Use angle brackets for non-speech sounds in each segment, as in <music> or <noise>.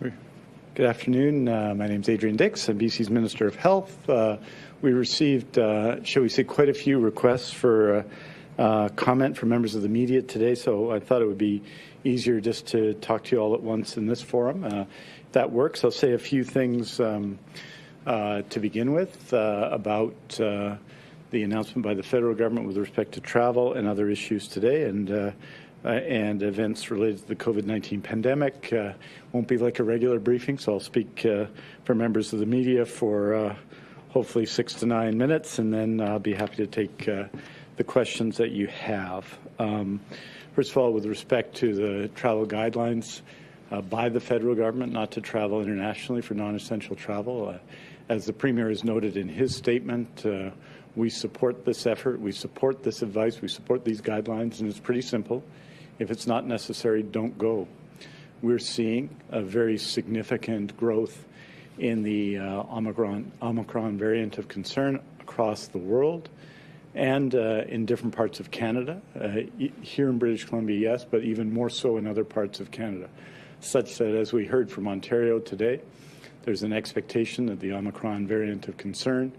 Good afternoon. Uh, my name is Adrian Dix. I'm BC's Minister of Health. Uh, we received, uh, shall we say, quite a few requests for uh, uh, comment from members of the media today, so I thought it would be easier just to talk to you all at once in this forum. Uh, if that works, I'll say a few things um, to begin with about the announcement by the federal government with respect to travel and other issues today, and uh, and events related to the COVID-19 pandemic. Uh, won't be like a regular briefing, so I'll speak uh, for members of the media for uh, hopefully six to nine minutes, and then I'll be happy to take uh, the questions that you have. Um, first of all, with respect to the travel guidelines uh, by the federal government not to travel internationally for non-essential travel, as the Premier has noted in his statement, we support this effort, we support this advice, we support these guidelines, and it's pretty simple. If it's not necessary, don't go. We're seeing a very significant growth in the uh, Omicron, Omicron variant of concern across the world and uh, in different parts of Canada. Uh, here in British Columbia, yes, but even more so in other parts of Canada, such that as we heard from Ontario today, there's an expectation that the Omicron variant of concern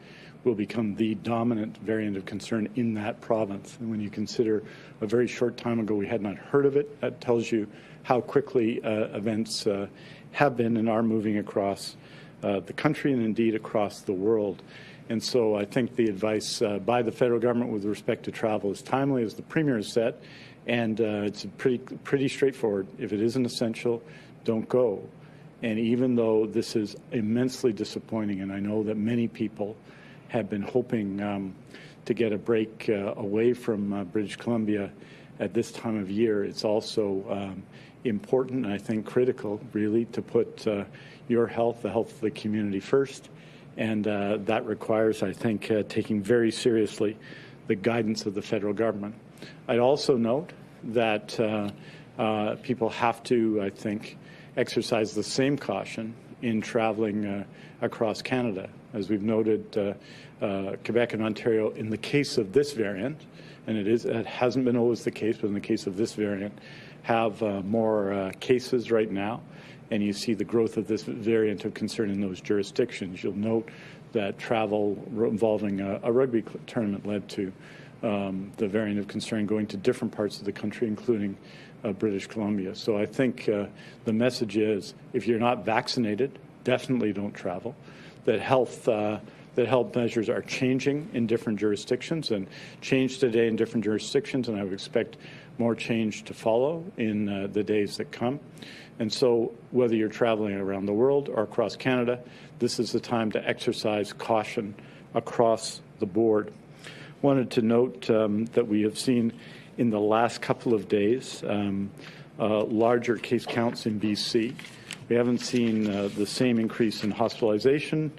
will become the dominant variant of concern in that province. And when you consider a very short time ago we had not heard of it, that tells you how quickly uh, events uh, have been and are moving across uh, the country and indeed across the world. And so I think the advice uh, by the federal government with respect to travel is timely, as the Premier has said, and uh, it's pretty, pretty straightforward. If it isn't essential, don't go. And even though this is immensely disappointing, and I know that many people have been hoping um, to get a break uh, away from uh, British Columbia at this time of year. It's also um, important, I think critical, really, to put uh, your health, the health of the community first. And uh, that requires, I think, uh, taking very seriously the guidance of the federal government. I'd also note that uh, people have to, I think, exercise the same caution in traveling across Canada. As we've noted, uh, uh, Quebec and Ontario, in the case of this variant, and it is it hasn't been always the case, but in the case of this variant, have uh, more uh, cases right now, and you see the growth of this variant of concern in those jurisdictions. You'll note that travel involving a, a rugby tournament led to um, the variant of concern going to different parts of the country, including uh, British Columbia. So I think uh, the message is if you're not vaccinated, definitely don't travel that health uh, that health measures are changing in different jurisdictions and change today in different jurisdictions, and I would expect more change to follow in uh, the days that come. And so, whether you're traveling around the world or across Canada, this is the time to exercise caution across the board. Wanted to note um, that we have seen in the last couple of days um, uh, larger case counts in BC. We haven't seen uh, the same increase in hospitalization,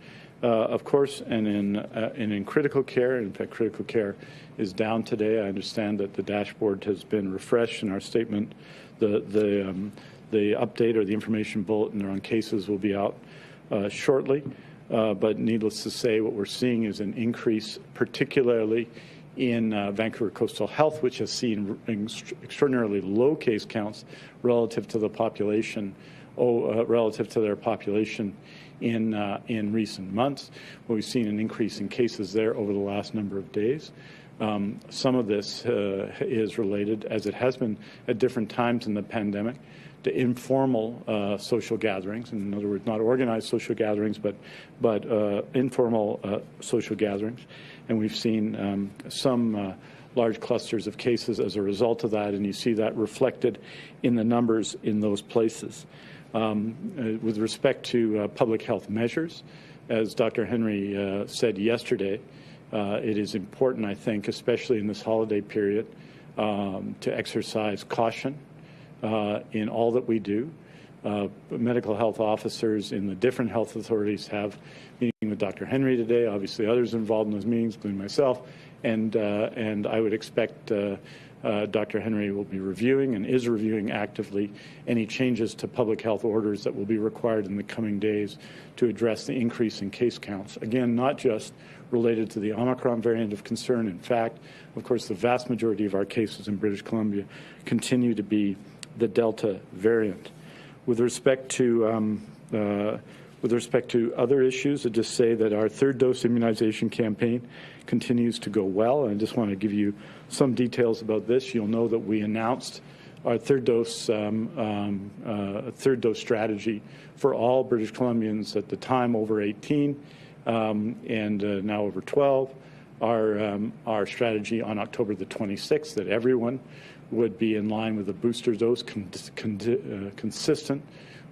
uh, of course, and in, uh, and in critical care. In fact, critical care is down today. I understand that the dashboard has been refreshed in our statement. The, the, um, the update or the information bulletin on cases will be out shortly. Uh, but needless to say, what we're seeing is an increase, particularly in uh, Vancouver Coastal Health, which has seen extraordinarily low case counts relative to the population oh, uh, relative to their population in, uh, in recent months. We've seen an increase in cases there over the last number of days. Um, some of this uh, is related, as it has been at different times in the pandemic, to informal uh, social gatherings. In other words, not organized social gatherings, but but uh, informal uh, social gatherings. And we've seen um, some large clusters of cases as a result of that, and you see that reflected in the numbers in those places. Um, uh, with respect to uh, public health measures, as Dr. Henry uh, said yesterday, uh, it is important, I think, especially in this holiday period, um, to exercise caution uh, in all that we do. Uh, medical health officers in the different health authorities have meeting with Dr. Henry today, obviously others involved in those meetings, including myself, and, and I would expect uh, Dr. Henry will be reviewing and is reviewing actively any changes to public health orders that will be required in the coming days to address the increase in case counts. Again, not just related to the Omicron variant of concern. In fact, of course, the vast majority of our cases in British Columbia continue to be the Delta variant. with respect to um, uh, with respect to other issues, I just say that our third dose immunization campaign continues to go well. And I just want to give you some details about this. You'll know that we announced our third dose um, um, uh, third dose strategy for all British Columbians at the time over 18 um, and uh, now over 12. Our um, our strategy on October the 26th that everyone would be in line with a booster dose con con uh, consistent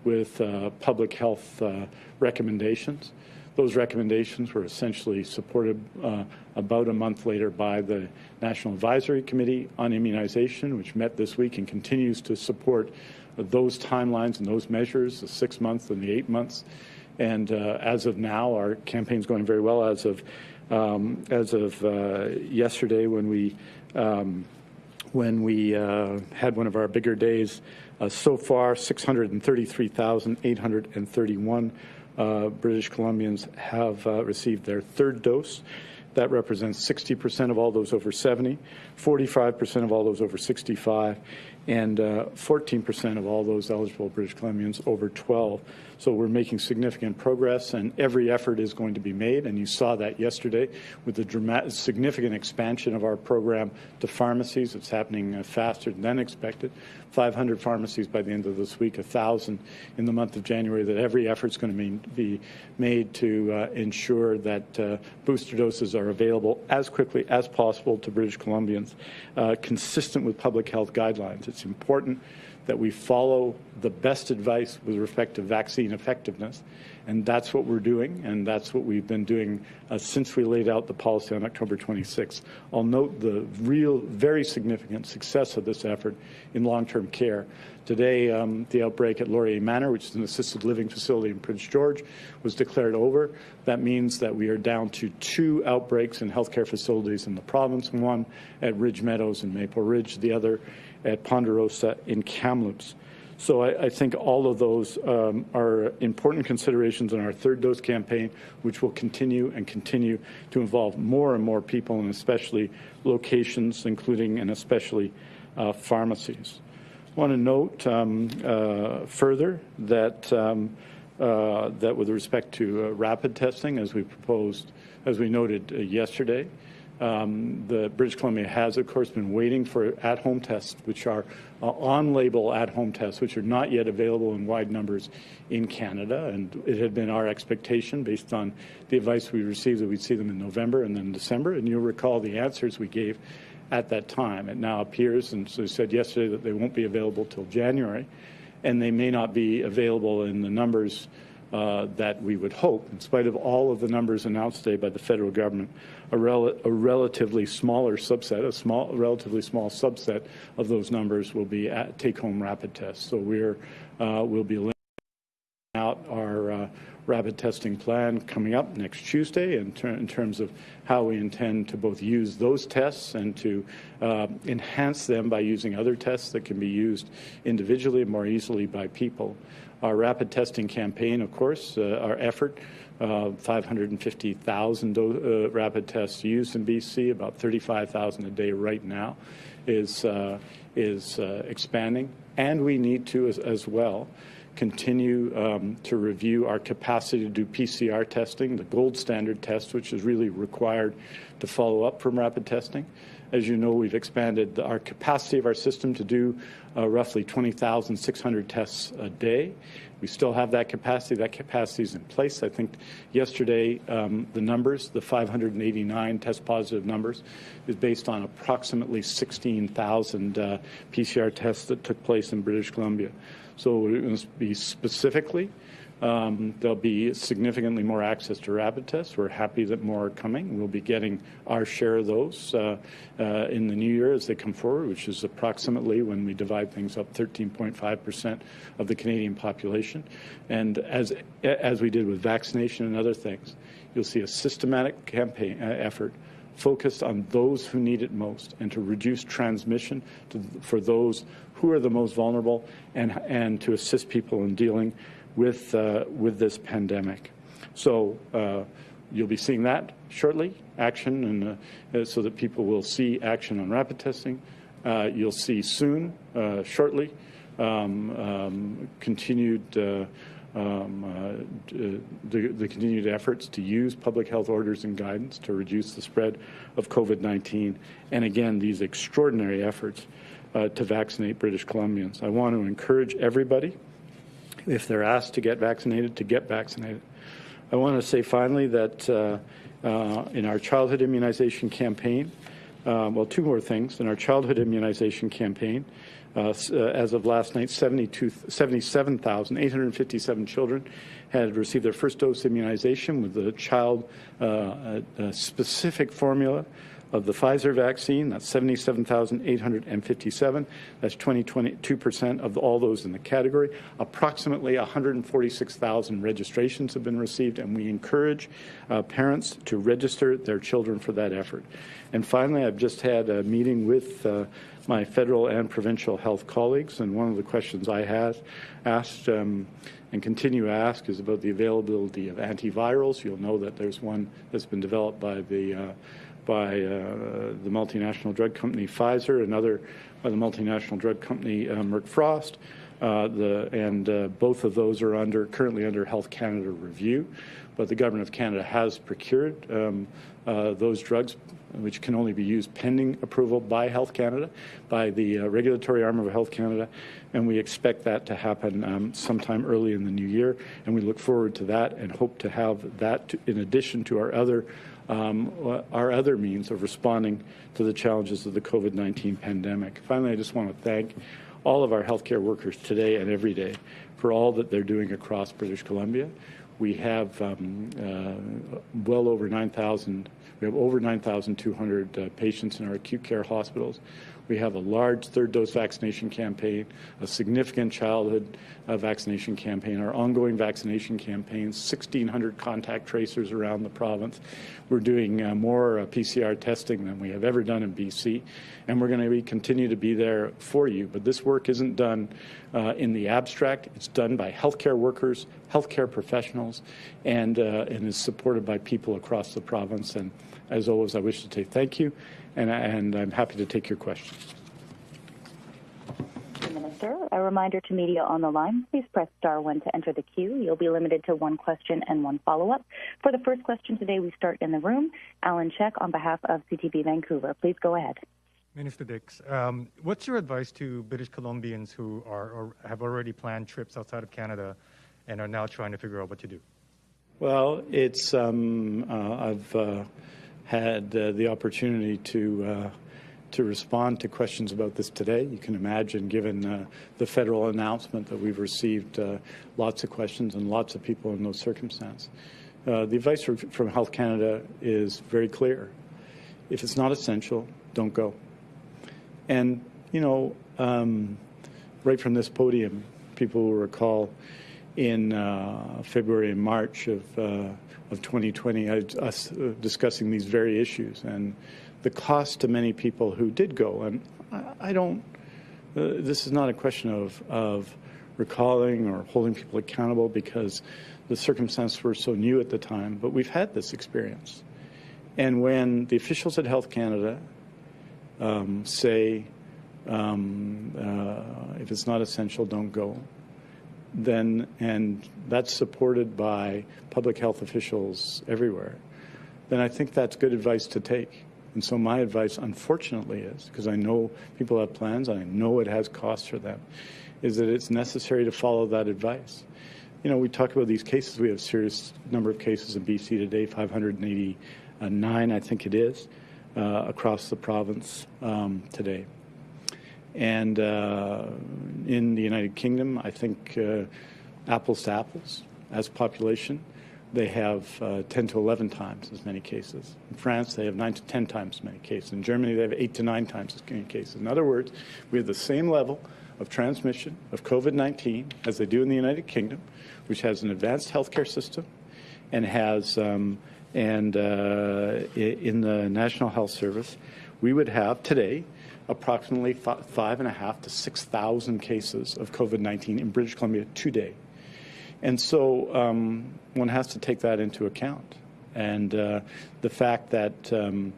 with uh, public health uh, recommendations. Those recommendations were essentially supported uh, about a month later by the National Advisory Committee on Immunization, which met this week and continues to support those timelines and those measures, the six months and the eight months. And uh, as of now, our campaign is going very well. As of um, as of uh, yesterday, when we um, when we uh, had one of our bigger days. Uh, so far, 633,831 uh, British Columbians have uh, received their third dose. That represents 60% of all those over 70, 45% of all those over 65, and 14% uh, of all those eligible British Columbians over 12. So we're making significant progress, and every effort is going to be made. And you saw that yesterday with the dramatic, significant expansion of our program to pharmacies. It's happening uh, faster than expected. 500 pharmacies by the end of this week, 1,000 in the month of January. That every effort is going to be made to uh, ensure that uh, booster doses are available as quickly as possible to British Columbians, uh, consistent with public health guidelines. It's important that we follow the best advice with respect to vaccine effectiveness. And that's what we're doing, and that's what we've been doing uh, since we laid out the policy on October 26th. I'll note the real, very significant success of this effort in long-term care. Today, um, the outbreak at Laurier Manor, which is an assisted living facility in Prince George, was declared over. That means that we are down to two outbreaks in healthcare facilities in the province, one at Ridge Meadows and Maple Ridge, the other at Ponderosa in Kamloops. So I, I, think all of those um, are important considerations in our third dose campaign, which will continue and continue to involve more and more people, and especially locations, including and especially uh, pharmacies. I want to note um, uh, further that um, uh, that with respect to uh, rapid testing, as we proposed, as we noted uh, yesterday, um, the British Columbia has, of course, been waiting for at-home tests, which are uh, on-label at-home tests, which are not yet available in wide numbers in Canada. And it had been our expectation, based on the advice we received, that we'd see them in November and then December. And you'll recall the answers we gave at that time. It now appears, and so said yesterday, that they won't be available till January, and they may not be available in the numbers uh, that we would hope, in spite of all of the numbers announced today by the federal government, a, rel a relatively smaller subset, a small, relatively small subset of those numbers will be take-home rapid tests. So we're uh, we'll be laying out our uh, rapid testing plan coming up next Tuesday in, ter in, terms of how we intend to both use those tests and to uh, enhance them by using other tests that can be used individually and more easily by people. Our rapid testing campaign, of course, uh, our effort, uh, 550,000 uh, rapid tests used in BC, about 35,000 a day right now, is, is expanding. And we need to, as, as well, continue um, to review our capacity to do PCR testing, the gold standard test, which is really required to follow up from rapid testing. As you know, we've expanded our capacity of our system to do uh, roughly 20,600 tests a day. We still have that capacity. That capacity is in place. I think yesterday um, the numbers, the 589 test positive numbers, is based on approximately 16,000 uh, PCR tests that took place in British Columbia. So going to be specifically um, there'll be significantly more access to rapid tests. We're happy that more are coming. We'll be getting our share of those uh, uh, in the new year as they come forward, which is approximately, when we divide things up, 13.5% of the Canadian population. And as, as we did with vaccination and other things, you'll see a systematic campaign uh, effort focused on those who need it most and to reduce transmission to, for those who are the most vulnerable and, and to assist people in dealing with, uh, with this pandemic. So uh, you'll be seeing that shortly, action, and uh, so that people will see action on rapid testing. Uh, you'll see soon, uh, shortly, um, um, continued um, uh, the, the, continued efforts to use public health orders and guidance to reduce the spread of COVID-19, and again, these extraordinary efforts uh, to vaccinate British Columbians. I want to encourage everybody, if they're asked to get vaccinated, to get vaccinated. I want to say finally that uh, uh in our childhood immunization campaign, uh, well, two more things. In our childhood immunization campaign, uh, uh, as of last night, 77,857 children had received their first dose immunization with the child uh, specific formula of the Pfizer vaccine. That's 77,857. That's 22% of all those in the category. Approximately 146,000 registrations have been received, and we encourage uh, parents to register their children for that effort. And finally, I've just had a meeting with uh, my federal and provincial health colleagues, and one of the questions I have asked um, and continue to ask is about the availability of antivirals. You'll know that there's one that's been developed by the uh, by uh, the multinational drug company Pfizer, another by the multinational drug company uh, Merck Frosst. Uh, the, and uh, both of those are under currently under Health Canada review, but the government of Canada has procured um, uh, those drugs which can only be used pending approval by Health Canada, by the uh, regulatory arm of Health Canada, and we expect that to happen um, sometime early in the new year, and we look forward to that and hope to have that to, in addition to our other um, our other means of responding to the challenges of the COVID-19 pandemic. Finally, I just want to thank all of our healthcare workers today and every day for all that they're doing across British Columbia. We have um, uh, well over 9,000 we have over 9,200 uh, patients in our acute care hospitals. We have a large third dose vaccination campaign, a significant childhood uh, vaccination campaign, our ongoing vaccination campaigns, 1,600 contact tracers around the province. We're doing uh, more uh, PCR testing than we have ever done in BC, and we're going to continue to be there for you. But this work isn't done uh, in the abstract. It's done by healthcare workers, healthcare professionals, and, uh, and is supported by people across the province. And as always, I wish to say thank you, and, and I'm happy to take your questions. Minister, a reminder to media on the line, please press star one to enter the queue. You'll be limited to one question and one follow-up. For the first question today, we start in the room. Alan Check on behalf of CTV Vancouver. Please go ahead. Minister Dix, um, what's your advice to British Columbians who are or have already planned trips outside of Canada and are now trying to figure out what to do? Well, it's um, uh, I've uh, had uh, the opportunity to uh, to respond to questions about this today. You can imagine, given uh, the federal announcement that we've received uh, lots of questions and lots of people in those circumstances. Uh, the advice from Health Canada is very clear. If it's not essential, don't go. And, you know, um, right from this podium, people will recall in uh, February and March of of 2020, us uh, discussing these very issues and the cost to many people who did go. And I, don't, uh, this is not a question of, of recalling or holding people accountable because the circumstances were so new at the time, but we've had this experience. And when the officials at Health Canada um, say, um, uh, if it's not essential, don't go, then, and that's supported by public health officials everywhere, then I think that's good advice to take. And so my advice, unfortunately, is because I know people have plans, I know it has costs for them, is that it's necessary to follow that advice. You know, we talk about these cases. We have serious number of cases in BC today, 589, I think it is, uh, across the province um, today. And uh, in the United Kingdom, I think uh, apples to apples as population, they have uh, 10 to 11 times as many cases. In France, they have 9 to 10 times as many cases. In Germany, they have 8 to 9 times as many cases. In other words, we have the same level of transmission of COVID-19 as they do in the United Kingdom, which has an advanced healthcare system and has um, and uh, in the National Health Service, we would have today approximately five and a half to 6,000 cases of COVID-19 in British Columbia today. And so um, one has to take that into account. And uh, the fact that um,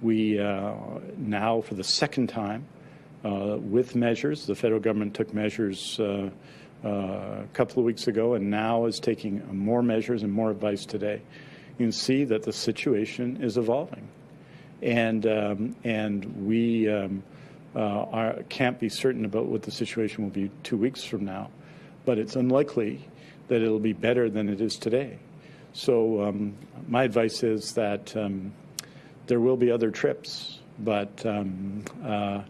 we uh, now, for the second time, uh, with measures. The federal government took measures uh, uh, a couple of weeks ago and now is taking more measures and more advice today. You can see that the situation is evolving. And, um, and we um, are, can't be certain about what the situation will be two weeks from now, but it's unlikely that it'll be better than it is today. So um, my advice is that um, there will be other trips, but um, uh,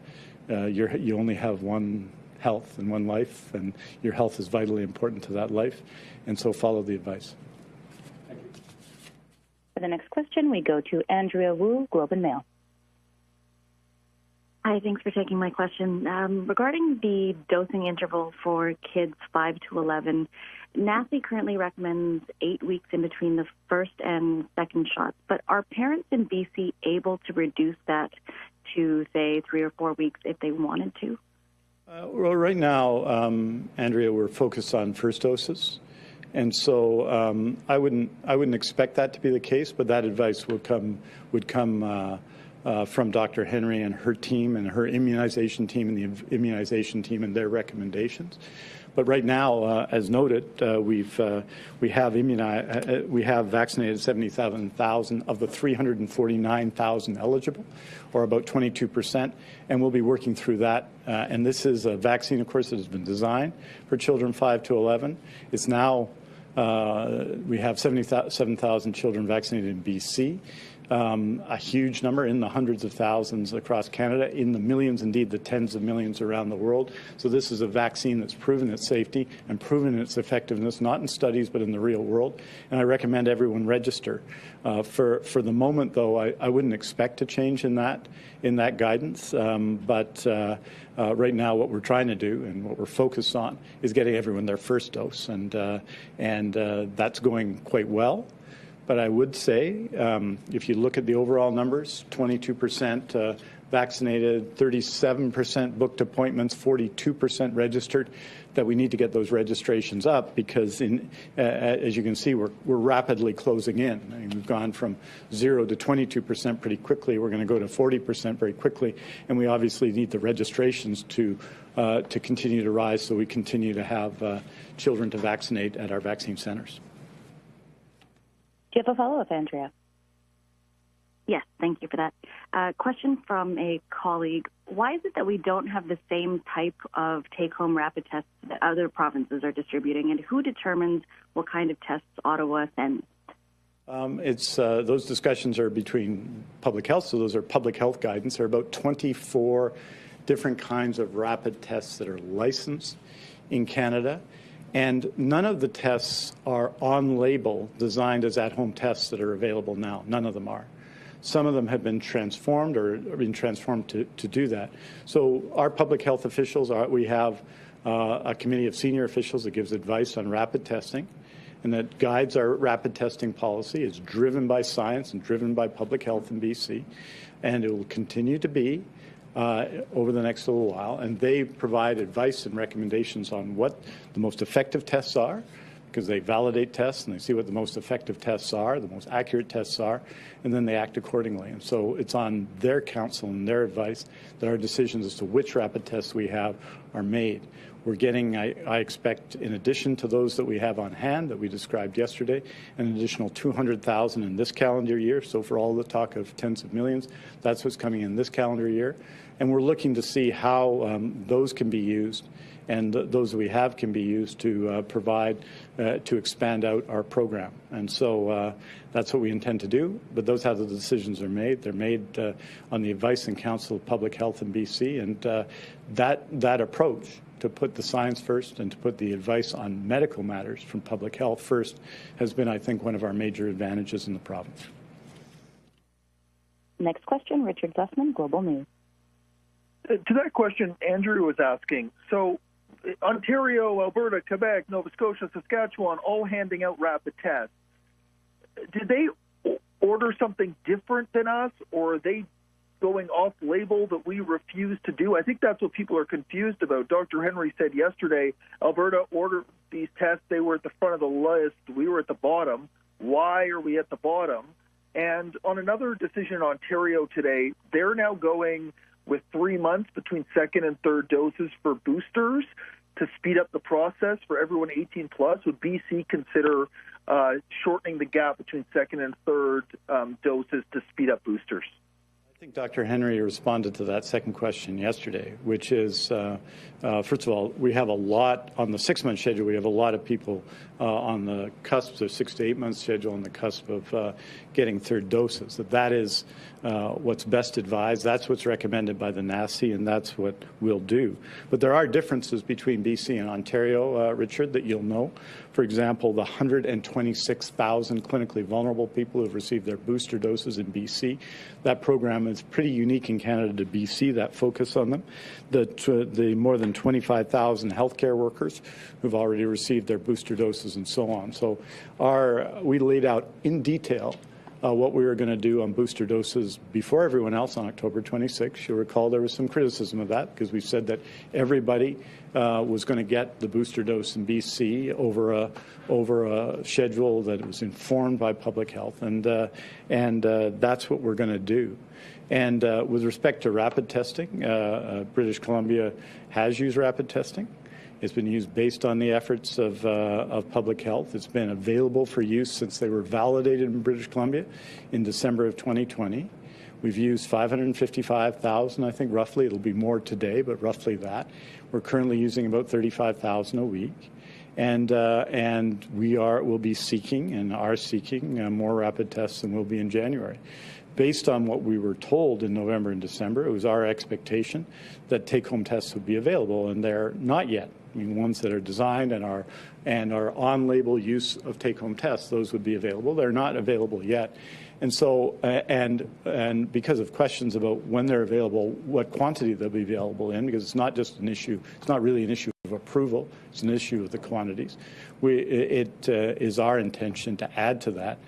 uh, you only have one health and one life, and your health is vitally important to that life, and so follow the advice. For the next question, we go to Andrea Woo, Globe and Mail. Hi, thanks for taking my question. Um, regarding the dosing interval for kids 5 to 11, NACI currently recommends eight weeks in between the first and second shots, but are parents in BC able to reduce that to, say, three or four weeks if they wanted to? Uh, well, right now, um, Andrea, we're focused on first doses. And so um, I wouldn't I wouldn't expect that to be the case, but that advice would come would come uh, uh, from Dr. Henry and her team and her immunization team and the immunization team and their recommendations. But right now, uh, as noted, uh, we've uh, we have immunize, uh, uh, we have vaccinated 77,000 of the 349,000 eligible, or about 22 percent, and we'll be working through that. Uh, and this is a vaccine, of course, that has been designed for children 5 to 11. It's now we have 77,000 children vaccinated in BC um, a huge number in the hundreds of thousands across Canada, in the millions, indeed the tens of millions around the world. So this is a vaccine that's proven its safety and proven its effectiveness, not in studies but in the real world. And I recommend everyone register. Uh, for for the moment, though, I, I wouldn't expect a change in that in that guidance. Um, but uh, uh, right now, what we're trying to do and what we're focused on is getting everyone their first dose, and uh, and uh, that's going quite well. But I would say, um, if you look at the overall numbers, 22% uh, vaccinated, 37% booked appointments, 42% registered, that we need to get those registrations up because, in, uh, as you can see, we're, we're rapidly closing in. I mean, we've gone from 0 to 22% pretty quickly. We're going to go to 40% very quickly. And we obviously need the registrations to, uh, to continue to rise so we continue to have uh, children to vaccinate at our vaccine centers. Do you have a follow-up, Andrea? Yes, thank you for that. Uh, question from a colleague. Why is it that we don't have the same type of take-home rapid tests that other provinces are distributing, and who determines what kind of tests Ottawa sends? Um, it's uh, those discussions are between public health, so those are public health guidance. There are about 24 different kinds of rapid tests that are licensed in Canada. And none of the tests are on label designed as at home tests that are available now. None of them are. Some of them have been transformed or been transformed to, to do that. So, our public health officials, are, we have uh, a committee of senior officials that gives advice on rapid testing and that guides our rapid testing policy. It's driven by science and driven by public health in BC, and it will continue to be uh, over the next little while, and they provide advice and recommendations on what the most effective tests are, because they validate tests and they see what the most effective tests are, the most accurate tests are, and then they act accordingly. And so it's on their counsel and their advice that our decisions as to which rapid tests we have are made. We're getting, I, I, expect, in addition to those that we have on hand that we described yesterday, an additional 200,000 in this calendar year. So for all the talk of tens of millions, that's what's coming in this calendar year. And we're looking to see how um, those can be used and th those that we have can be used to uh, provide, uh, to expand out our program. And so uh, that's what we intend to do. But those how the decisions are made. They're made uh, on the advice and counsel of public health in BC. And uh, that, that approach to put the science first and to put the advice on medical matters from public health first has been, I think, one of our major advantages in the province. Next question, Richard Zussman, Global News. To that question, Andrew was asking. So, Ontario, Alberta, Quebec, Nova Scotia, Saskatchewan, all handing out rapid tests. Did they order something different than us, or are they going off label that we refuse to do? I think that's what people are confused about. Dr. Henry said yesterday Alberta ordered these tests, they were at the front of the list, we were at the bottom. Why are we at the bottom? And on another decision in Ontario today, they're now going with three months between second and third doses for boosters to speed up the process for everyone 18 plus? Would BC consider uh, shortening the gap between second and third um, doses to speed up boosters? Think Dr. Henry responded to that second question yesterday, which is, uh, uh, first of all, we have a lot on the six-month schedule. We have a lot of people uh, on the cusp, of six to eight-month schedule, on the cusp of uh, getting third doses. That that is uh, what's best advised. That's what's recommended by the NACI, and that's what we'll do. But there are differences between BC and Ontario, uh, Richard, that you'll know. For example, the 126,000 clinically vulnerable people who have received their booster doses in BC, that program is pretty unique in Canada to BC, that focus on them. The, the more than 25,000 healthcare workers who've already received their booster doses and so on. So our, we laid out in detail uh, what we were going to do on booster doses before everyone else on October 26. You'll recall there was some criticism of that because we said that everybody uh, was going to get the booster dose in BC over a over a schedule that was informed by public health, and uh, and uh, that's what we're going to do. And uh, with respect to rapid testing, uh, British Columbia has used rapid testing. It's been used based on the efforts of, uh, of public health. It's been available for use since they were validated in British Columbia in December of 2020. We've used 555,000, I think, roughly. It'll be more today, but roughly that. We're currently using about 35,000 a week. And, uh, and we are, will be seeking and are seeking uh, more rapid tests than we'll be in January based on what we were told in November and December, it was our expectation that take-home tests would be available, and they're not yet. I mean, ones that are designed and are and are on-label use of take-home tests, those would be available. They're not available yet, and so uh, and and because of questions about when they're available, what quantity they'll be available in, because it's not just an issue. It's not really an issue of approval. It's an issue of the quantities. We it uh, is our intention to add to that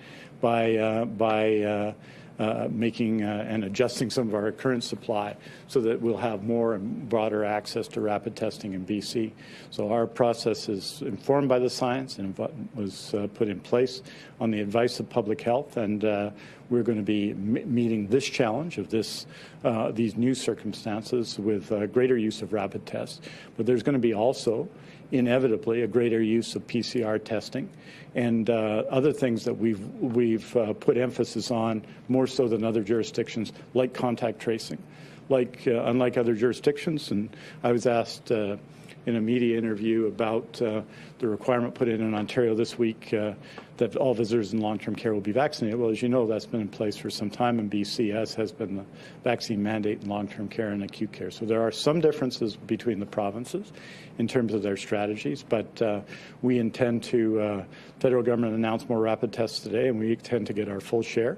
by uh, by uh, making uh, and adjusting some of our current supply so that we'll have more and broader access to rapid testing in BC. So our process is informed by the science and was uh, put in place on the advice of public health, and uh, we're going to be meeting this challenge of this uh, these new circumstances with greater use of rapid tests. But there's going to be also inevitably a greater use of PCR testing and uh, other things that we've we've uh, put emphasis on more so than other jurisdictions, like contact tracing, like uh, unlike other jurisdictions. And I was asked uh, in a media interview about uh, the requirement put in in Ontario this week uh, that all visitors in long-term care will be vaccinated. Well, as you know, that's been in place for some time in BC, as has been the vaccine mandate in long-term care and acute care. So there are some differences between the provinces in terms of their strategies, but uh, we intend to, uh, federal government announced more rapid tests today, and we intend to get our full share.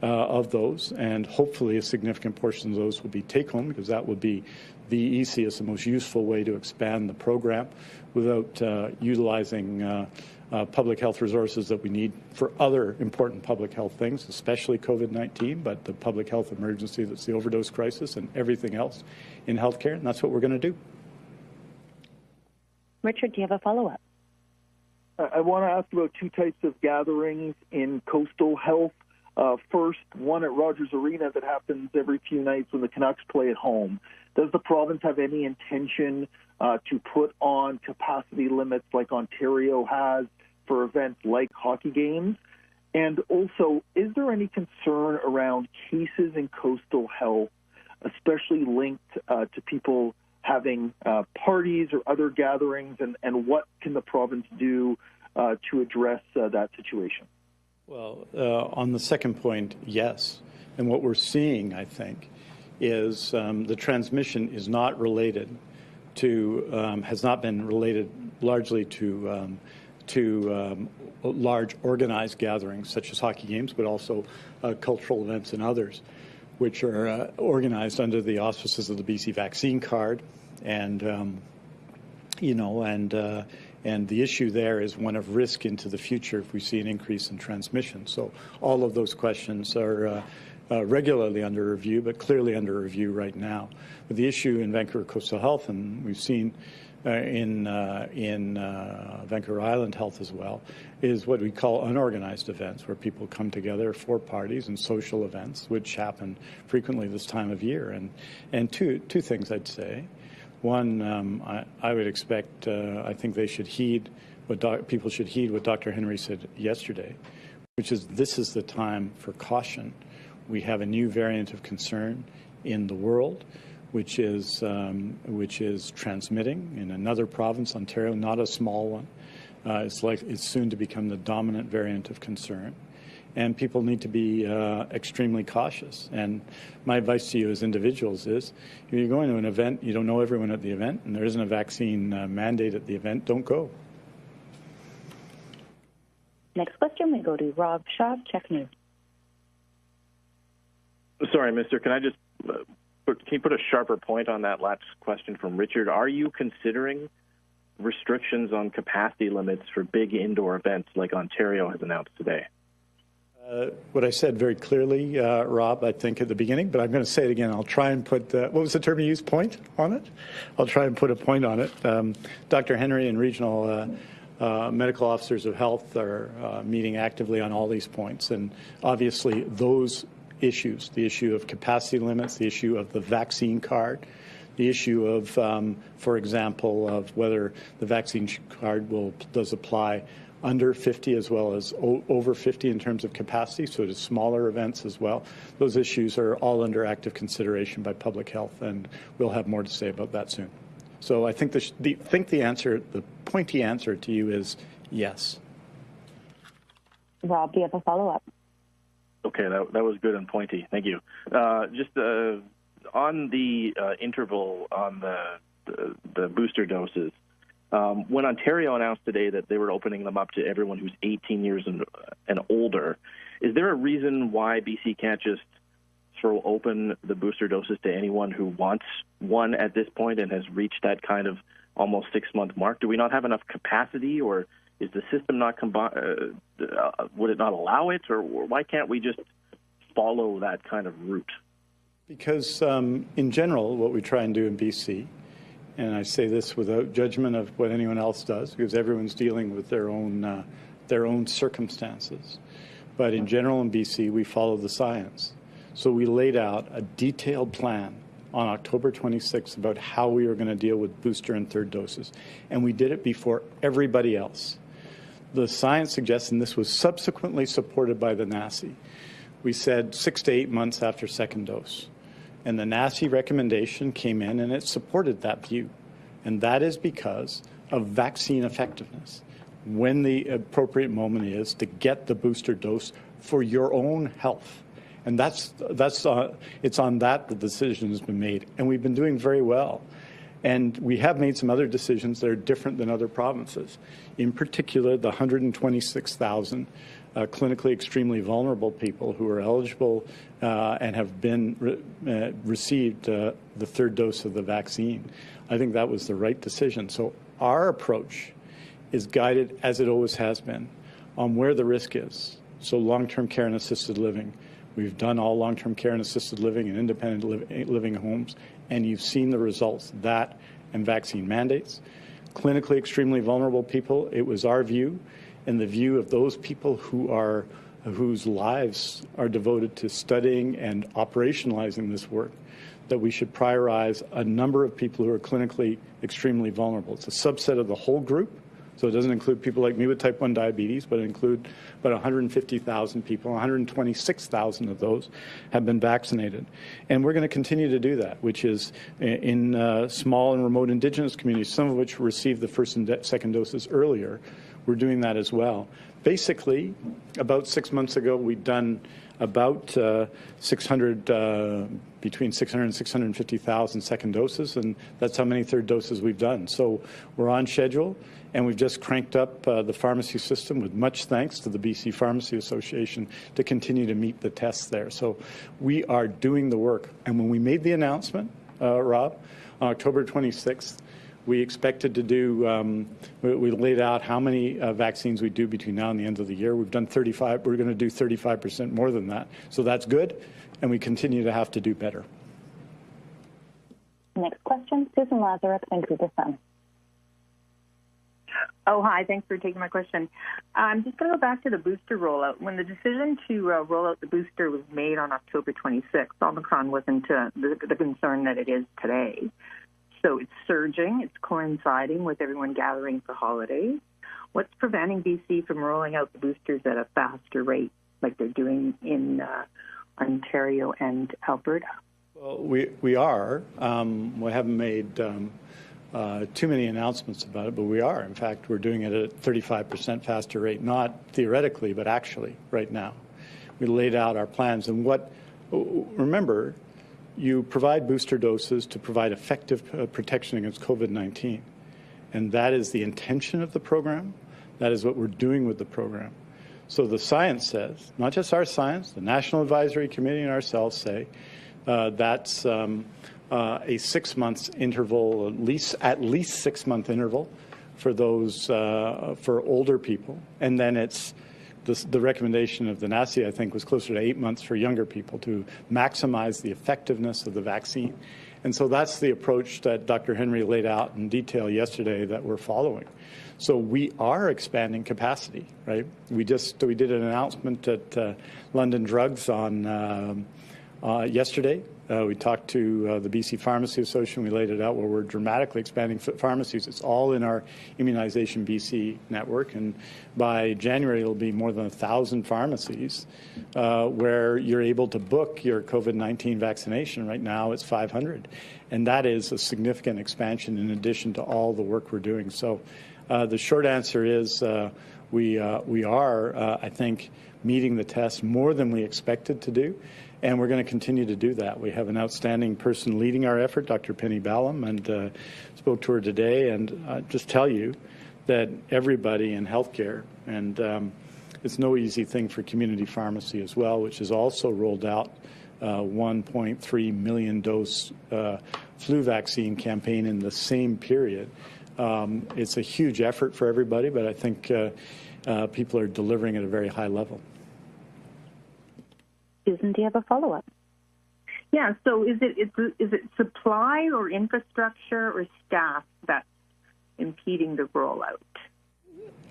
Uh, of those, and hopefully a significant portion of those will be take home because that would be the easiest and most useful way to expand the program without uh, utilizing uh, uh, public health resources that we need for other important public health things, especially COVID-19, but the public health emergency that's the overdose crisis and everything else in healthcare, and that's what we're going to do. Richard, do you have a follow-up? I want to ask about two types of gatherings in coastal health. Uh, first, one at Rogers Arena that happens every few nights when the Canucks play at home. Does the province have any intention uh, to put on capacity limits like Ontario has for events like hockey games? And also, is there any concern around cases in coastal health, especially linked uh, to people having uh, parties or other gatherings, and, and what can the province do uh, to address uh, that situation? Well, uh, on the second point, yes. And what we're seeing, I think, is um, the transmission is not related to, um, has not been related largely to, um, to um, large organized gatherings such as hockey games, but also uh, cultural events and others, which are uh, organized under the auspices of the BC vaccine card. And, um, you know, and uh, and the issue there is one of risk into the future if we see an increase in transmission. So all of those questions are uh, regularly under review, but clearly under review right now. But the issue in Vancouver Coastal Health, and we've seen uh, in uh, in uh, Vancouver Island Health as well is what we call unorganized events, where people come together for parties and social events, which happen frequently this time of year. And and two two things I'd say. One, um, I, I, would expect. Uh, I think they should heed what people should heed what Dr. Henry said yesterday, which is this is the time for caution. We have a new variant of concern in the world which is um, which is transmitting in another province, Ontario, not a small one. Uh, it's like it's soon to become the dominant variant of concern, and people need to be uh, extremely cautious. And my advice to you as individuals is, if you're going to an event, you don't know everyone at the event, and there isn't a vaccine uh, mandate at the event, don't go. Next question, we go to Rob Shaw, CHEK News. Sorry, Mister. Can I just uh, can you put a sharper point on that last question from Richard? Are you considering restrictions on capacity limits for big indoor events like Ontario has announced today? Uh, what I said very clearly, uh, Rob, I think at the beginning, but I'm going to say it again. I'll try and put, what was the term you used, point on it? I'll try and put a point on it. Um, Dr. Henry and regional uh, uh medical officers of health are uh, meeting actively on all these points. And obviously, those issues the issue of capacity limits, the issue of the vaccine card, the issue of, um, for example, of whether the vaccine card will does apply under 50 as well as over 50 in terms of capacity, so to smaller events as well. Those issues are all under active consideration by public health, and we'll have more to say about that soon. So I think the, the think the answer, the pointy answer to you is yes. Rob, do you have a follow up? Okay, that, that was good and pointy. Thank you. Uh, just uh, on the uh, interval on the, the, the booster doses, um, when Ontario announced today that they were opening them up to everyone who's 18 years and, and older, is there a reason why BC can't just throw open the booster doses to anyone who wants one at this point and has reached that kind of almost six month mark? Do we not have enough capacity or is the system not combined? uh, uh, would it not allow it, or, why can't we just follow that kind of route? Because um, in general, what we try and do in BC, and I say this without judgment of what anyone else does, because everyone's dealing with their own uh, their own circumstances. But in general, in BC, we follow the science. So we laid out a detailed plan on October 26th about how we were going to deal with booster and third doses. And we did it before everybody else the science suggests, and this was subsequently supported by the NACI, we said six to eight months after second dose. And the NACI recommendation came in and it supported that view. And that is because of vaccine effectiveness. When the appropriate moment is to get the booster dose for your own health. And that's, that's uh, it's on that the decision has been made. And we've been doing very well. And we have made some other decisions that are different than other provinces. In particular, the 126,000 uh, clinically extremely vulnerable people who are eligible uh, and have been re uh, received uh, the third dose of the vaccine. I think that was the right decision. So our approach is guided, as it always has been, on where the risk is. So long-term care and assisted living. We've done all long-term care and assisted living and independent li living homes and you've seen the results, that and vaccine mandates. Clinically extremely vulnerable people, it was our view and the view of those people who are whose lives are devoted to studying and operationalizing this work that we should prioritize a number of people who are clinically extremely vulnerable. It's a subset of the whole group, so it doesn't include people like me with type 1 diabetes, but it includes about 150,000 people. 126,000 of those have been vaccinated. And we're going to continue to do that, which is in uh, small and remote indigenous communities, some of which received the first and second doses earlier. We're doing that as well. Basically, about six months ago, we'd done about uh, 600, uh, between 600 and 650,000 second doses, and that's how many third doses we've done. So we're on schedule, and we've just cranked up uh, the pharmacy system with much thanks to the BC Pharmacy Association to continue to meet the tests there. So we are doing the work. And when we made the announcement, uh, Rob, on October 26th, we expected to do, um, we, we, laid out how many uh, vaccines we do between now and the end of the year. We've done 35, we're going to do 35% more than that. So that's good, and we continue to have to do better. Next question, Susan Lazaruk, Vancouver Sun. Oh, hi. Thanks for taking my question. I'm just going to go back to the booster rollout. When the decision to uh, roll out the booster was made on October 26th, Omicron wasn't uh, the, the concern that it is today. So it's surging, it's coinciding with everyone gathering for holidays. What's preventing BC from rolling out the boosters at a faster rate like they're doing in uh, Ontario and Alberta? Well, we, we are. Um, we haven't made um, uh, too many announcements about it, but we are. In fact, we're doing it at a 35% faster rate, not theoretically, but actually right now. We laid out our plans. And what, remember, you provide booster doses to provide effective uh, protection against COVID 19. And that is the intention of the program. That is what we're doing with the program. So the science says, not just our science, the National Advisory Committee and ourselves say uh, that's um, uh, a six months interval, at least at least six month interval for those uh, for older people, and then it's the, the, recommendation of the NACI, I think, was closer to eight months for younger people to maximize the effectiveness of the vaccine. And so that's the approach that Dr. Henry laid out in detail yesterday that we're following. So we are expanding capacity, right? We just we did an announcement at uh, London Drugs on um, uh, yesterday. Uh, we talked to uh, the BC Pharmacy Association. We laid it out where we're dramatically expanding pharmacies. It's all in our Immunization BC network, and by January it'll be more than a thousand pharmacies uh, where you're able to book your COVID-19 vaccination. Right now it's 500, and that is a significant expansion in addition to all the work we're doing. So, uh, the short answer is uh, we we are, I think, meeting the test more than we expected to do. And we're going to continue to do that. We have an outstanding person leading our effort, Dr. Penny Ballem, and uh, spoke to her today. And uh, just tell you that everybody in healthcare, and um, it's no easy thing for community pharmacy as well, which has also rolled out uh, 1.3 million dose uh, flu vaccine campaign in the same period. Um, it's a huge effort for everybody, but I think uh, uh, people are delivering at a very high level. Susan, do you have a follow up? Yeah. So is it is it supply or infrastructure or staff that's impeding the rollout?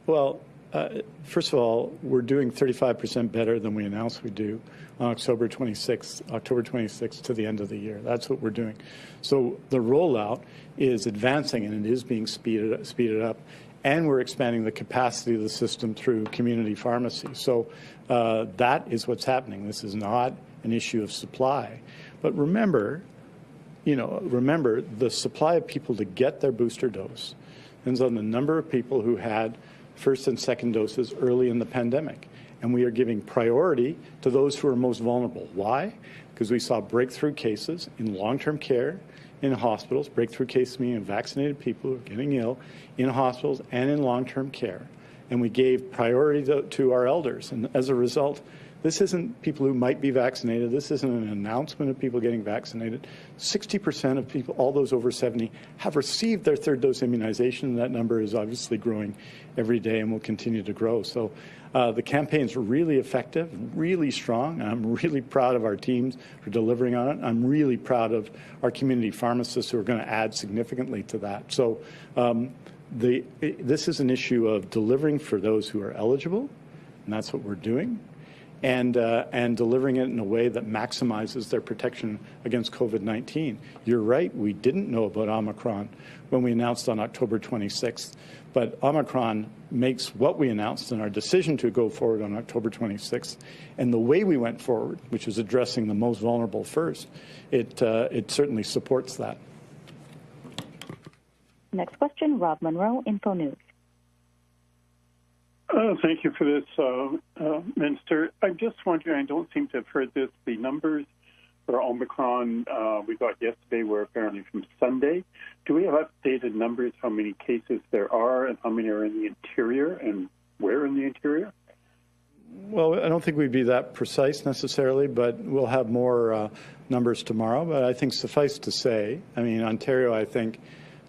Well, uh, first of all, we're doing 35% better than we announced we do on October 26th, October 26th to the end of the year. That's what we're doing. So the rollout is advancing and it is being speeded speeded up and we're expanding the capacity of the system through community pharmacy. So uh, that is what's happening. This is not an issue of supply. But remember, you know, remember the supply of people to get their booster dose depends on the number of people who had first and second doses early in the pandemic. And we are giving priority to those who are most vulnerable. Why? Because we saw breakthrough cases in long-term care in hospitals, breakthrough cases meaning vaccinated people who are getting ill in hospitals and in long-term care. And we gave priority to, to our elders. And as a result, this isn't people who might be vaccinated. This isn't an announcement of people getting vaccinated. 60% of people, all those over 70, have received their third dose immunization. That number is obviously growing every day and will continue to grow. So uh, the campaign's really effective, really strong. I'm really proud of our teams for delivering on it. I'm really proud of our community pharmacists who are going to add significantly to that. So um, the, this is an issue of delivering for those who are eligible, and that's what we're doing and, uh, and delivering it in a way that maximizes their protection against COVID-19. You're right, we didn't know about Omicron when we announced on October 26th, but Omicron makes what we announced in our decision to go forward on October 26th and the way we went forward, which is addressing the most vulnerable first, it, uh, it certainly supports that. Next question, Rob Munro, Info News. Uh, thank you for this, uh, uh, Minister. I'm just wondering, I don't seem to have heard this. The numbers for Omicron uh, we got yesterday were apparently from Sunday. Do we have updated numbers, how many cases there are and how many are in the interior and where in the interior? Well, I don't think we'd be that precise necessarily, but we'll have more uh, numbers tomorrow. But I think suffice to say, I mean, Ontario, I think,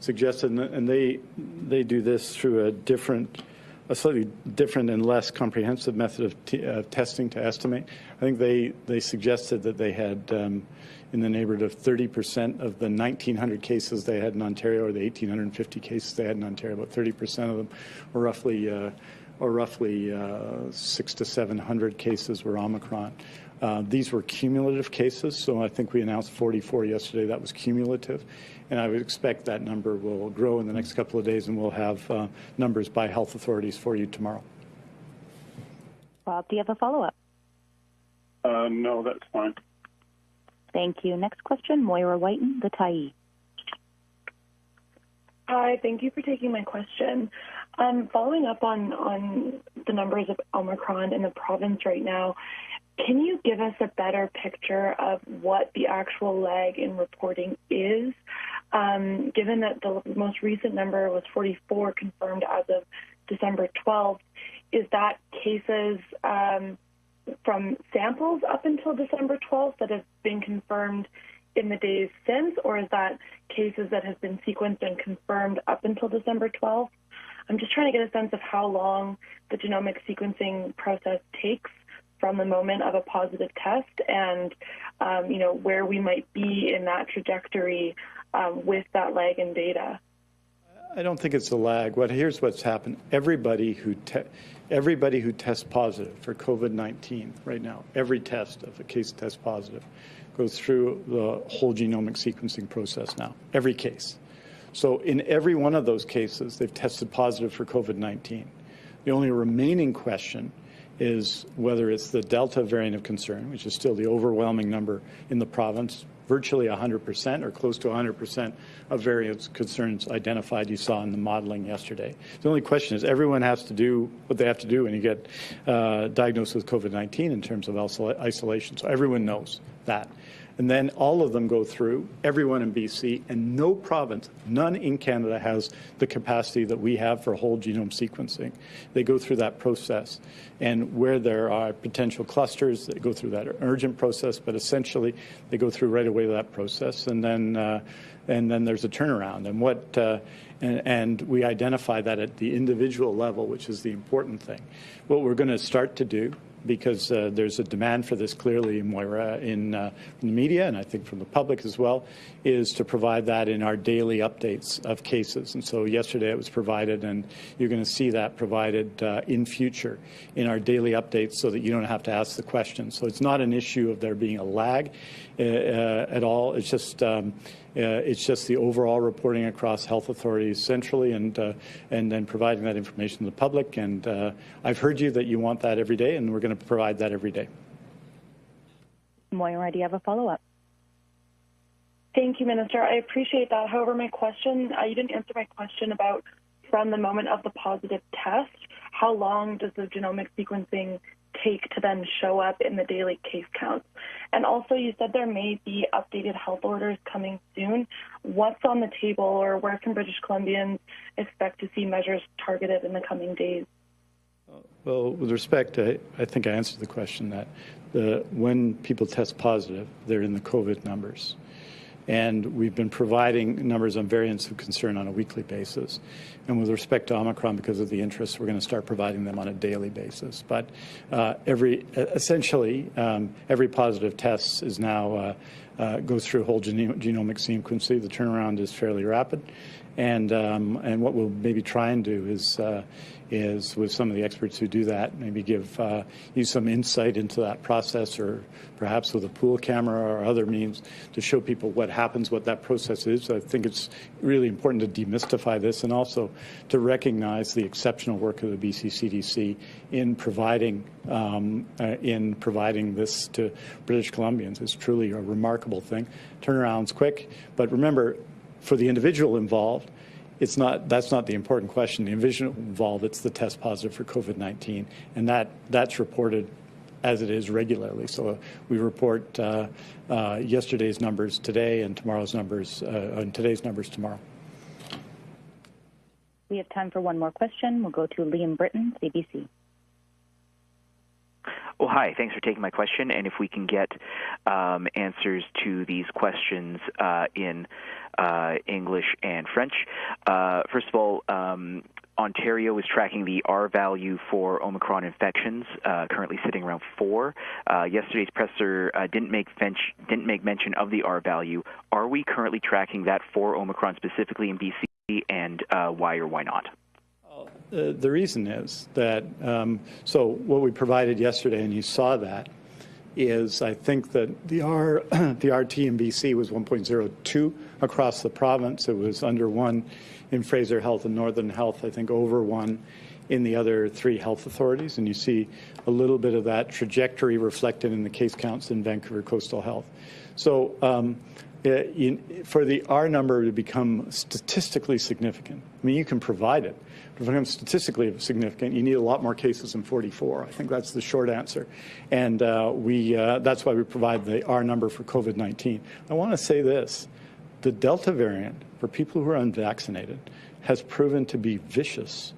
suggested, and they, they do this through a different a slightly different and less comprehensive method of testing to estimate. I think they, they suggested that they had um, in the neighborhood of 30% of the 1,900 cases they had in Ontario, or the 1,850 cases they had in Ontario, about 30% of them were roughly, uh, or roughly uh, six to 700 cases were Omicron. Uh, these were cumulative cases, so I think we announced 44 yesterday. That was cumulative, and I would expect that number will grow in the next couple of days, and we'll have uh, numbers by health authorities for you tomorrow. Bob, do you have a follow up? Uh, no, that's fine. Thank you. Next question, Moira Wyton, the Tyee. Hi, thank you for taking my question. Um, following up on, on the numbers of Omicron in the province right now, can you give us a better picture of what the actual lag in reporting is? Um, given that the most recent number was 44 confirmed as of December 12th, is that cases um, from samples up until December 12th that have been confirmed in the days since, or is that cases that have been sequenced and confirmed up until December 12th? I'm just trying to get a sense of how long the genomic sequencing process takes from the moment of a positive test and um, you know where we might be in that trajectory um, with that lag in data. I don't think it's a lag. What here's what's happened. Everybody who everybody who tests positive for COVID-19 right now, every test of a case tests positive, goes through the whole genomic sequencing process now. Every case. So in every one of those cases, they've tested positive for COVID-19. The only remaining question is whether it's the Delta variant of concern, which is still the overwhelming number in the province, virtually 100% or close to 100% of variant concerns identified you saw in the modeling yesterday. The only question is everyone has to do what they have to do when you get uh, diagnosed with COVID-19 in terms of isolation. So everyone knows that. And then all of them go through, everyone in BC, and no province, none in Canada has the capacity that we have for whole genome sequencing. They go through that process. And where there are potential clusters, they go through that urgent process, but essentially they go through right away that process. And then, uh, and then there's a turnaround. And what, uh, and, and, we identify that at the individual level, which is the important thing. What we're going to start to do because uh, there's a demand for this clearly, Moira, in uh, the media and I think from the public as well, is to provide that in our daily updates of cases. And so yesterday it was provided, and you're going to see that provided uh, in future in our daily updates so that you don't have to ask the question. So it's not an issue of there being a lag at all. It's just um, uh, it's just the overall reporting across health authorities centrally and uh, and then providing that information to the public. And uh, I've heard you that you want that every day, and we're going to provide that every day. Moira, do you have a follow-up? Thank you, Minister. I appreciate that. However, my question, uh, you didn't answer my question about from the moment of the positive test, how long does the genomic sequencing take to then show up in the daily case counts? And also, you said there may be updated health orders coming soon. What's on the table, or where can British Columbians expect to see measures targeted in the coming days? Well, with respect, to, I think I answered the question that the, when people test positive, they're in the COVID numbers. And we've been providing numbers on variants of concern on a weekly basis. And with respect to Omicron, because of the interest, we're going to start providing them on a daily basis. But uh, every essentially um, every positive test is now uh, uh, goes through whole geno- genomic sequencing. The turnaround is fairly rapid, and um, and what we'll maybe try and do is uh, is with some of the experts who do that, maybe give uh, you some insight into that process, or perhaps with a pool camera or other means to show people what happens, what that process is. I think it's really important to demystify this, and also to recognize the exceptional work of the BC CDC in providing um, uh, in providing this to British Columbians. It's truly a remarkable thing. Turnaround's quick, but remember, for the individual involved it's not that's not the important question. The individual involved, it's the test positive for COVID-19, and that that's reported as it is regularly. So uh, we report uh, uh, yesterday's numbers today and tomorrow's numbers uh, and today's numbers tomorrow. We have time for one more question. We'll go to Liam Britten, CBC. Oh, hi. Thanks for taking my question. And if we can get um, answers to these questions uh, in uh, English and French. Uh, first of all, um, Ontario is tracking the R value for Omicron infections, uh, currently sitting around four. Uh, yesterday's presser uh, didn't make didn't make mention of the R value. Are we currently tracking that for Omicron specifically in BC, and uh, why or why not? Uh, the reason is that um, so what we provided yesterday, and you saw that, is I think that the R <clears throat> the RT in BC was 1.02 across the province. It was under one in Fraser Health and Northern Health, I think over one in the other three health authorities. And you see a little bit of that trajectory reflected in the case counts in Vancouver Coastal Health. So um, in, for the R number to become statistically significant, I mean, you can provide it. But to become statistically significant, you need a lot more cases than 44. I think that's the short answer. And uh, we, uh, that's why we provide the R number for COVID-19. I want to say this. The Delta variant for people who are unvaccinated has proven to be vicious.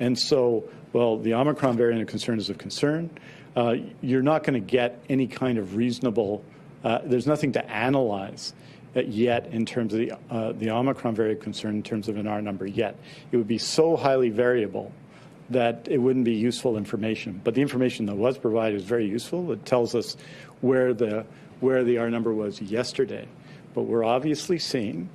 And so, well, the Omicron variant of concern is of concern. Uh, you're not going to get any kind of reasonable, uh, there's nothing to analyze yet in terms of the, uh, the Omicron variant concern in terms of an R number yet. It would be so highly variable that it wouldn't be useful information. But the information that was provided is very useful. It tells us where the, where the R number was yesterday. But we're obviously seeing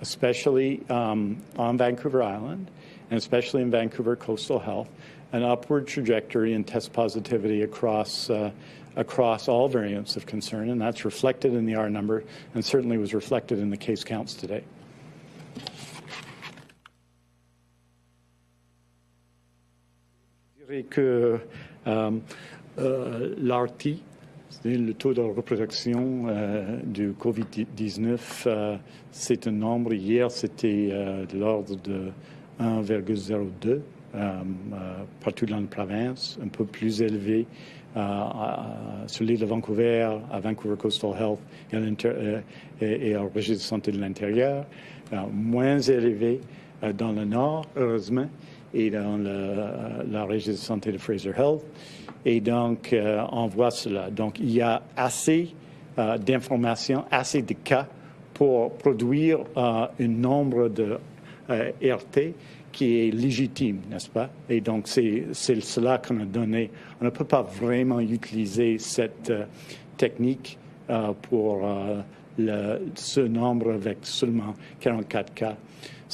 especially um, on Vancouver Island and especially in Vancouver Coastal Health, an upward trajectory in test positivity across uh, across all variants of concern, and that's reflected in the R number and certainly was reflected in the case counts today. Je dirais que um, uh, l'RT Le taux de reproduction euh, du COVID-19, euh, c'est un nombre, hier c'était euh, de l'ordre de 1,02 partout dans la province, un peu plus élevé sur l'île de Vancouver, à Vancouver Coastal Health et, et, au registre de santé de l'intérieur, moins élevé dans le nord, heureusement, et dans le, la registre de santé de Fraser Health. Et donc, euh, on voit cela. Donc, il y a assez euh, d'informations, assez de cas pour produire euh, un nombre de RT qui est légitime, n'est-ce pas? Et donc, c'est cela qu'on a donné. On ne peut pas vraiment utiliser cette technique pour le, ce nombre avec seulement 44 cas.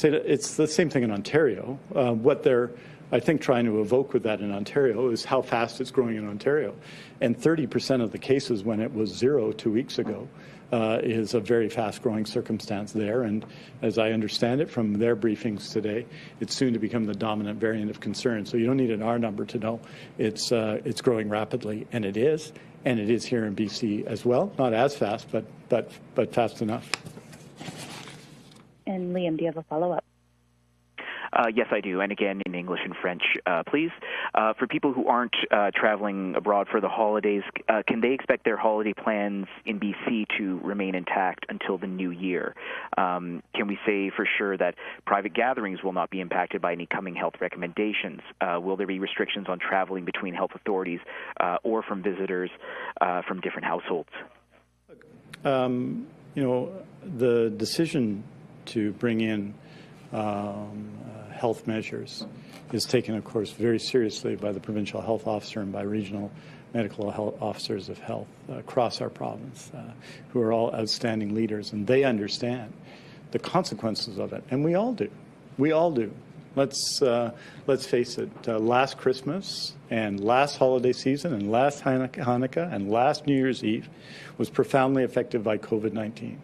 It's the same thing in Ontario. Uh, what they're I think trying to evoke with that in Ontario is how fast it's growing in Ontario. And 30% of the cases when it was zero two weeks ago uh, is a very fast growing circumstance there. And as I understand it from their briefings today, it's soon to become the dominant variant of concern. So you don't need an R number to know it's, uh, it's growing rapidly, and it is. And it is here in BC as well, not as fast, but, but, but fast enough. And Liam, do you have a follow up? Uh, yes, I do. And again, in English and French, uh, please. Uh, for people who aren't uh, traveling abroad for the holidays, uh, can they expect their holiday plans in BC to remain intact until the new year? Um, can we say for sure that private gatherings will not be impacted by any coming health recommendations? Uh, will there be restrictions on traveling between health authorities or from visitors from different households? Um, you know, the decision to bring in um, health measures is taken, of course, very seriously by the provincial health officer and by regional medical health officers of health across our province, uh, who are all outstanding leaders, and they understand the consequences of it, and we all do. We all do. Let's uh, let's face it. Uh, last Christmas and last holiday season and last Hanukkah and last New Year's Eve was profoundly affected by COVID-19.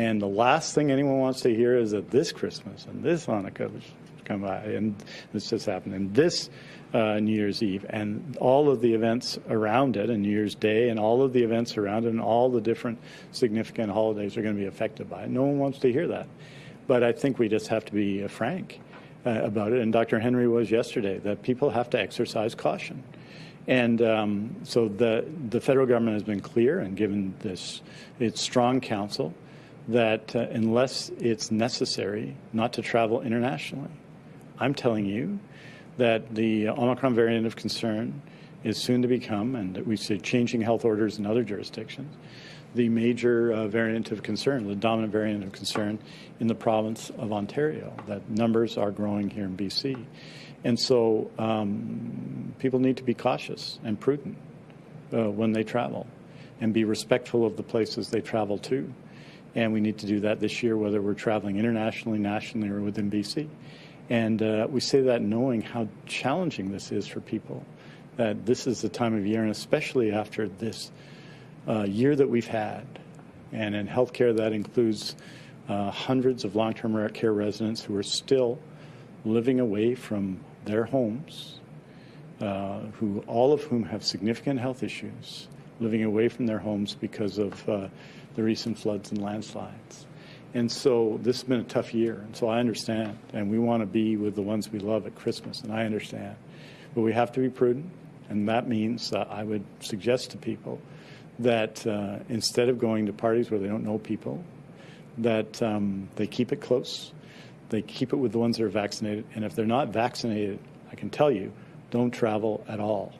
And the last thing anyone wants to hear is that this Christmas and this Hanukkah, which come by, and this just happened, and this uh, New Year's Eve, and all of the events around it, and New Year's Day, and all of the events around it, and all the different significant holidays are going to be affected by it. No one wants to hear that. But I think we just have to be uh, frank uh, about it, and Dr. Henry was yesterday, that people have to exercise caution. And um, so the, the federal government has been clear and given this its strong counsel that uh, unless it's necessary not to travel internationally, I'm telling you that the Omicron variant of concern is soon to become, and we see changing health orders in other jurisdictions, the major uh, variant of concern, the dominant variant of concern in the province of Ontario. That numbers are growing here in BC. And so um, people need to be cautious and prudent uh, when they travel and be respectful of the places they travel to. And we need to do that this year, whether we're traveling internationally, nationally, or within BC. And uh, we say that knowing how challenging this is for people, that this is the time of year, and especially after this uh, year that we've had. And in healthcare, that includes uh, hundreds of long-term care residents who are still living away from their homes, uh, who all of whom have significant health issues, living away from their homes because of uh, the recent floods and landslides. And so this has been a tough year. And so I understand. And we want to be with the ones we love at Christmas. And I understand. But we have to be prudent. And that means uh, I would suggest to people that uh, instead of going to parties where they don't know people, that um, they keep it close. They keep it with the ones that are vaccinated. And if they're not vaccinated, I can tell you, don't travel at all.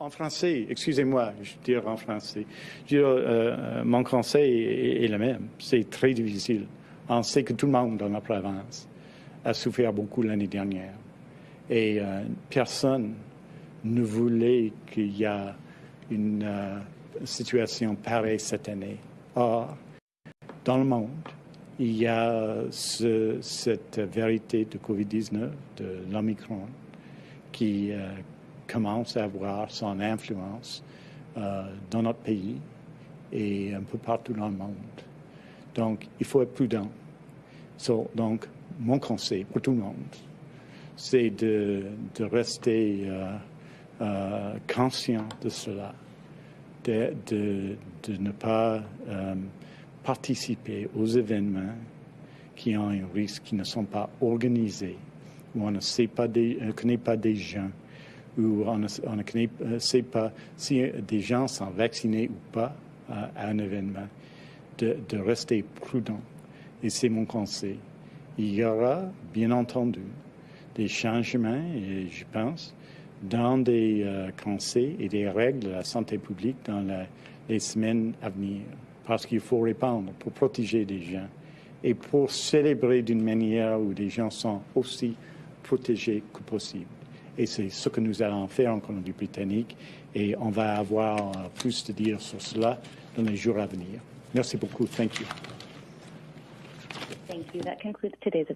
En français, excusez-moi, je dire en français. Dire, euh, mon conseil est, le même. C'est très difficile. On sait que tout le monde dans la province a souffert beaucoup l'année dernière. Et euh, personne ne voulait qu'il y ait une euh, situation pareille cette année. Or, dans le monde, il y a ce, cette vérité de Covid-19, de l'Omicron, qui euh, commence à avoir son influence euh, dans notre pays et un peu partout dans le monde. Donc, il faut être prudent. Donc, mon conseil pour tout le monde, c'est de, rester euh, euh, conscient de cela, de, ne pas participer aux événements qui ont un risque, qui ne sont pas organisés, où on ne connaît pas des gens où on ne, sait pas si des gens sont vaccinés ou pas à, à un événement, de, rester prudent. Et c'est mon conseil. Il y aura, bien entendu, des changements, et je pense, dans des euh, conseils et des règles de la santé publique dans les semaines à venir. Parce qu'il faut répondre pour protéger des gens et pour célébrer d'une manière où les gens sont aussi protégés que possible. Et c'est ce que nous allons faire en Colombie-Britannique. Et on va avoir plus de dire sur cela dans les jours à venir. Merci beaucoup. Thank you. Thank you. That concludes today's.